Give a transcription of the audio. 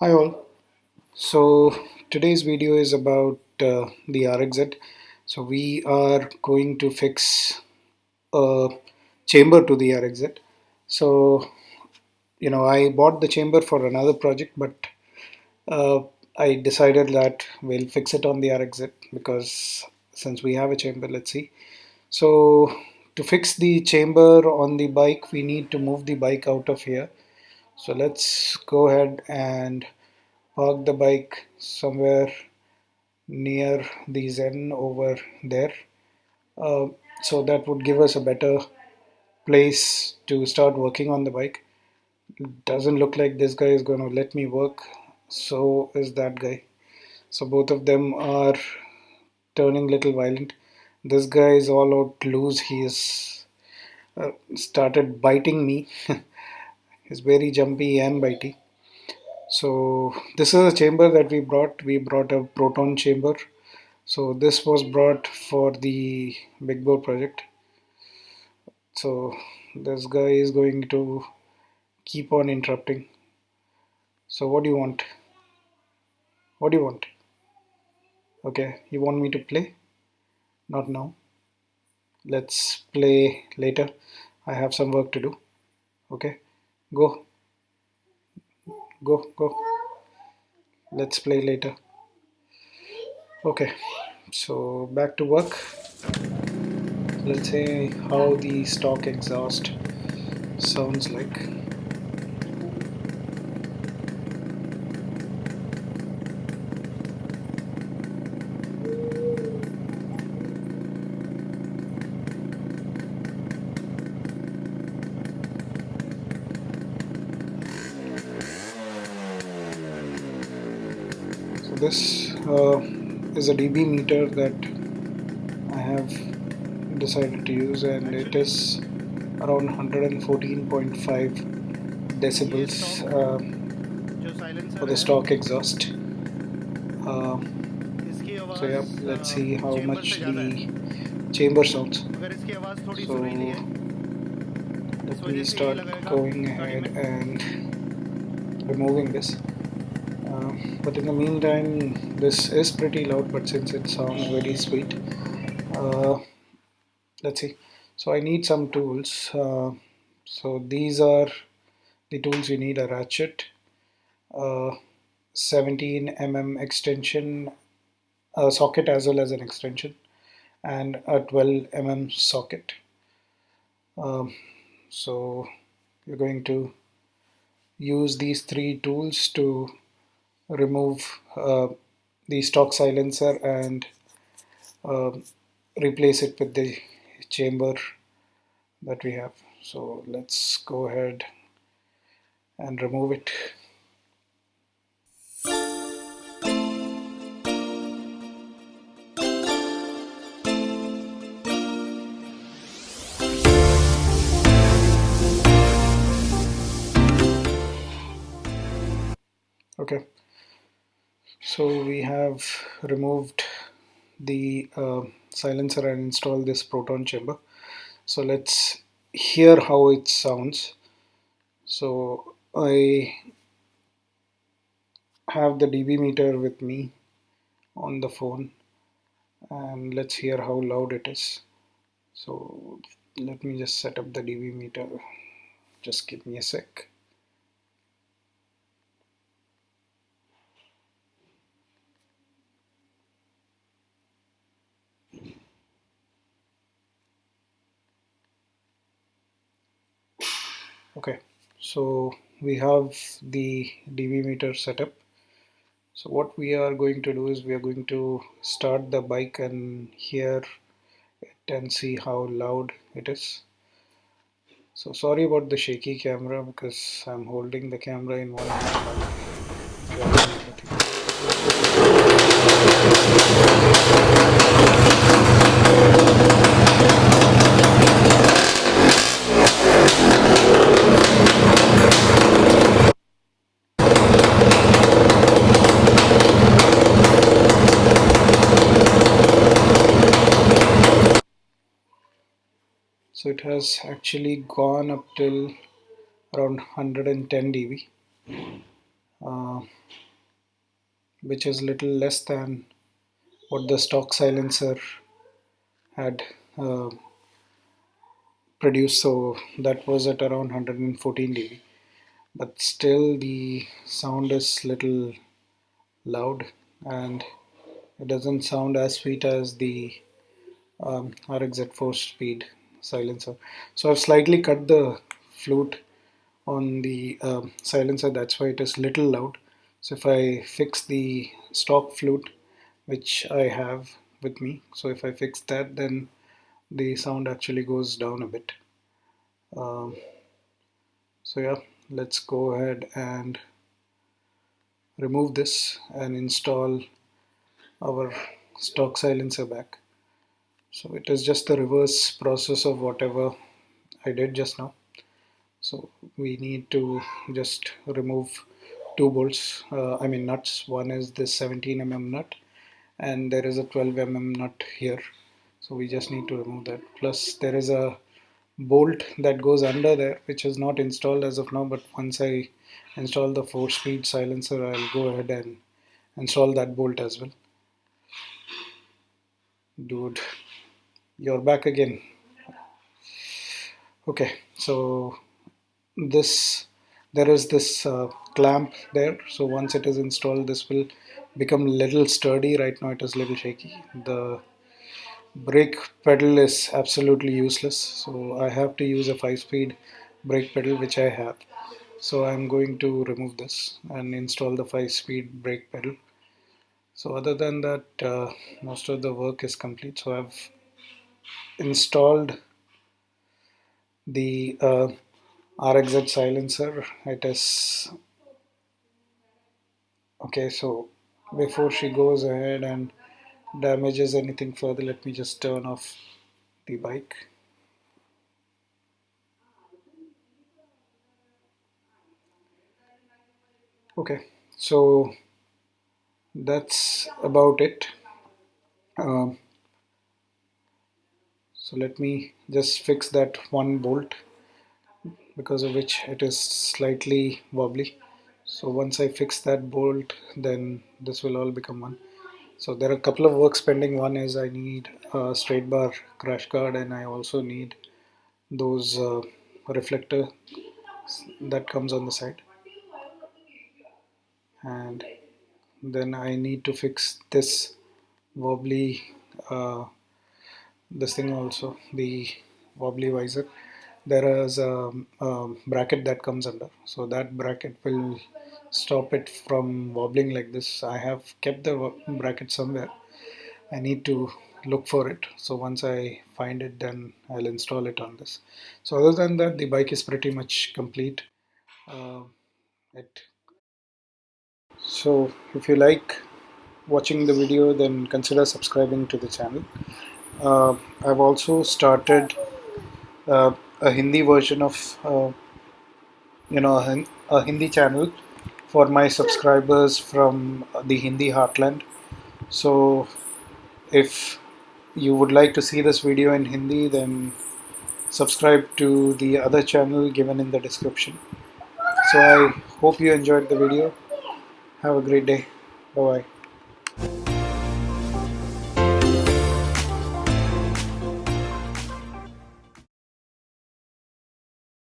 Hi all. So today's video is about uh, the RXZ. So we are going to fix a chamber to the RXZ. So you know I bought the chamber for another project, but uh, I decided that we'll fix it on the RXZ because since we have a chamber, let's see. So to fix the chamber on the bike, we need to move the bike out of here. So let's go ahead and park the bike somewhere near the Zen over there. Uh, so that would give us a better place to start working on the bike. It doesn't look like this guy is going to let me work. So is that guy. So both of them are turning little violent. This guy is all out loose. He has uh, started biting me. He's very jumpy and bitey. So this is a chamber that we brought. We brought a proton chamber. So this was brought for the big bore project. So this guy is going to keep on interrupting. So what do you want? What do you want? Okay, you want me to play? Not now. Let's play later. I have some work to do. Okay, go. Go go. Let's play later. Okay. So back to work. Let's see how the stock exhaust sounds like this uh, is a dB meter that I have decided to use and it is around 114.5 decibels uh, for the stock exhaust. Uh, so yeah let's see how much the chamber sounds. so let me start going ahead and removing this but in the meantime this is pretty loud but since it sounds very sweet uh, let's see. So I need some tools uh, so these are the tools you need a ratchet uh, 17 mm extension socket as well as an extension and a 12 mm socket. Um, so you're going to use these three tools to remove uh, the stock silencer and uh, replace it with the chamber that we have. So let's go ahead and remove it. Okay so we have removed the uh, silencer and installed this proton chamber. So let's hear how it sounds. So I have the dB meter with me on the phone and let's hear how loud it is. So let me just set up the dB meter. Just give me a sec okay. So we have the dB meter setup. So what we are going to do is we are going to start the bike and hear it and see how loud it is. So sorry about the shaky camera because I'm holding the camera in one hand so it has actually gone up till around 110 dB uh, which is little less than what the stock silencer had uh, produced. So that was at around 114 dB. But still the sound is little loud and it doesn't sound as sweet as the um, RXZ 4 speed silencer. So I've slightly cut the flute on the um, silencer that's why it is little loud. So if I fix the stock flute which I have with me so if I fix that then the sound actually goes down a bit. Um, so yeah let's go ahead and remove this and install our stock silencer back so it is just the reverse process of whatever I did just now. So we need to just remove two bolts uh, I mean nuts. One is this 17 mm nut and there is a 12 mm nut here. So we just need to remove that. Plus there is a bolt that goes under there which is not installed as of now but once I install the 4 speed silencer I'll go ahead and install that bolt as well. Dude you're back again. Okay so this there is this uh, clamp there. So once it is installed this will become little sturdy. Right now it is little shaky. The brake pedal is absolutely useless. So I have to use a 5 speed brake pedal which I have. So I'm going to remove this and install the 5 speed brake pedal. So other than that uh, most of the work is complete. So I've installed the uh, RXZ silencer it is okay so before she goes ahead and damages anything further let me just turn off the bike. Okay so that's about it. Um, so let me just fix that one bolt because of which it is slightly wobbly. So once I fix that bolt then this will all become one. So there are a couple of works pending. One is I need a straight bar crash guard and I also need those uh, reflector that comes on the side. And then I need to fix this wobbly uh, this thing also the wobbly visor. There is a, a, bracket that comes under. So that bracket will stop it from wobbling like this. I have kept the bracket somewhere. I need to look for it. So once I find it then I'll install it on this. So other than that the bike is pretty much complete. Uh, it so if you like watching the video then consider subscribing to the channel I've also started uh, a Hindi version of uh, you know a, a Hindi channel for my subscribers from the Hindi heartland. So if you would like to see this video in Hindi then subscribe to the other channel given in the description. So I hope you enjoyed the video. Have a great day. Bye bye